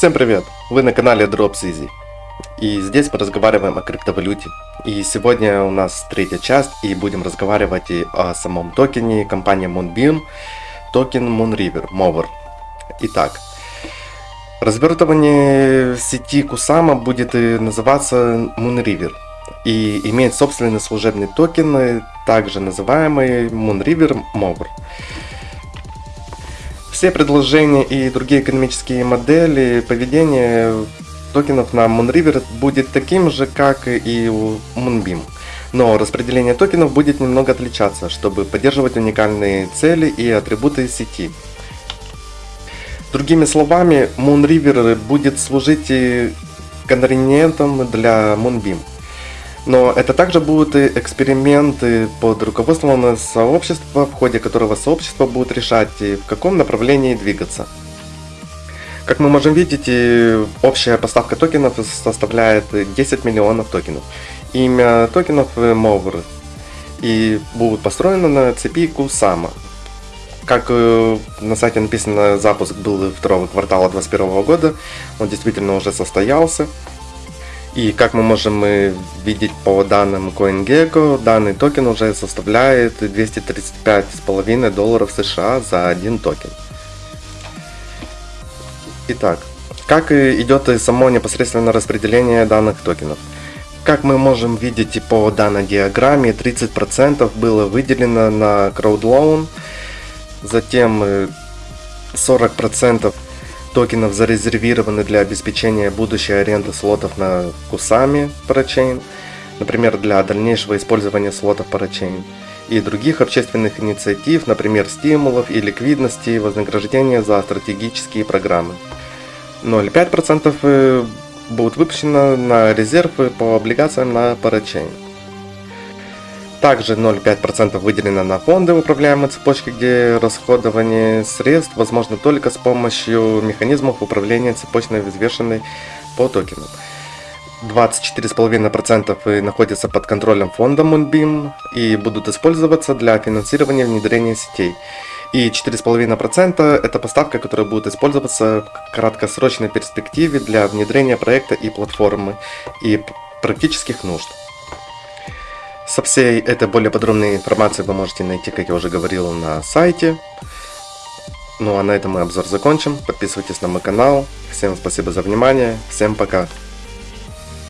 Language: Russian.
Всем привет! Вы на канале Drops Easy. И здесь мы разговариваем о криптовалюте. И сегодня у нас третья часть, и будем разговаривать и о самом токене компании Moonbeam, токен Moonriver, Mover. Итак, развертывание сети Kusama будет называться Moonriver и имеет собственный служебный токен, также называемый Moonriver Mover. Все предложения и другие экономические модели поведения токенов на Moonriver будет таким же, как и у Moonbeam. Но распределение токенов будет немного отличаться, чтобы поддерживать уникальные цели и атрибуты сети. Другими словами, Moonriver будет служить конвениентом для Moonbeam. Но это также будут эксперименты под руководством сообщества, в ходе которого сообщество будет решать, в каком направлении двигаться. Как мы можем видеть, общая поставка токенов составляет 10 миллионов токенов. Имя токенов Mover и будут построены на цепи Kusama. Как э, на сайте написано, запуск был второго квартала 2021 года, он действительно уже состоялся. И как мы можем видеть по данным CoinGecko, данный токен уже составляет 235,5 долларов США за один токен. Итак, как идет само непосредственно распределение данных токенов? Как мы можем видеть по данной диаграмме, 30% было выделено на CrowdLoan, затем 40% токенов зарезервированы для обеспечения будущей аренды слотов на Кусами Parachain, например, для дальнейшего использования слотов Parachain, и других общественных инициатив, например, стимулов и ликвидности, вознаграждения за стратегические программы. 0,5% э, будут выпущено на резервы по облигациям на Parachain. Также 0,5% выделено на фонды управляемой цепочки, где расходование средств возможно только с помощью механизмов управления цепочной взвешенной по токену. 24,5% находятся под контролем фонда Moonbeam и будут использоваться для финансирования внедрения сетей. И 4,5% это поставка, которая будет использоваться в краткосрочной перспективе для внедрения проекта и платформы и практических нужд. Со всей этой более подробной информацией вы можете найти, как я уже говорил, на сайте. Ну а на этом мы обзор закончим. Подписывайтесь на мой канал. Всем спасибо за внимание. Всем пока.